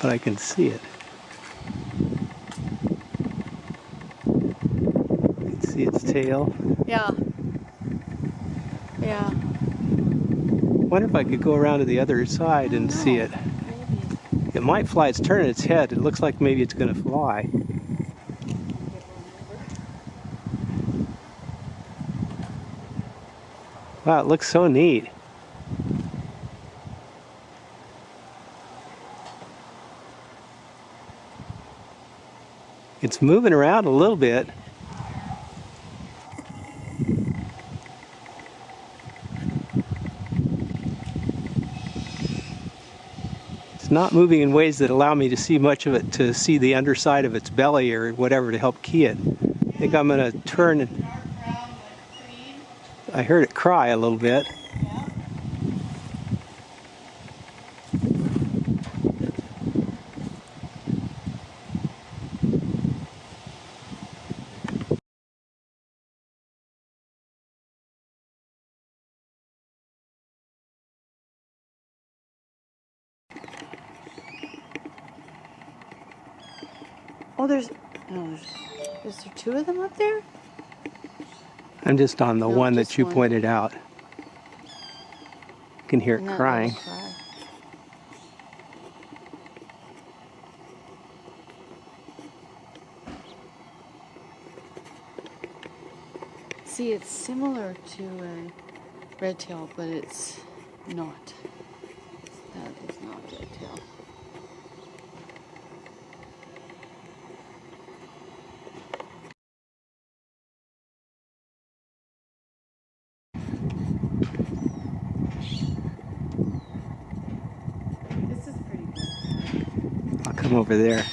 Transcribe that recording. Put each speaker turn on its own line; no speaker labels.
But I can see it. You can see its tail.
Yeah. Yeah.
wonder if I could go around to the other side and see it.
Maybe.
It might fly. It's turning its head. It looks like maybe it's going to fly. Wow, it looks so neat. It's moving around a little bit. It's not moving in ways that allow me to see much of it, to see the underside of its belly or whatever to help key it. I think I'm going to turn I heard it cry a little bit.
There's. No, there's. Is there two of them up there?
I'm just on the
No,
one that you
one.
pointed out. You can hear it
that
crying.
See, it's similar to a red tail, but it's not. That is not red tail.
Over there.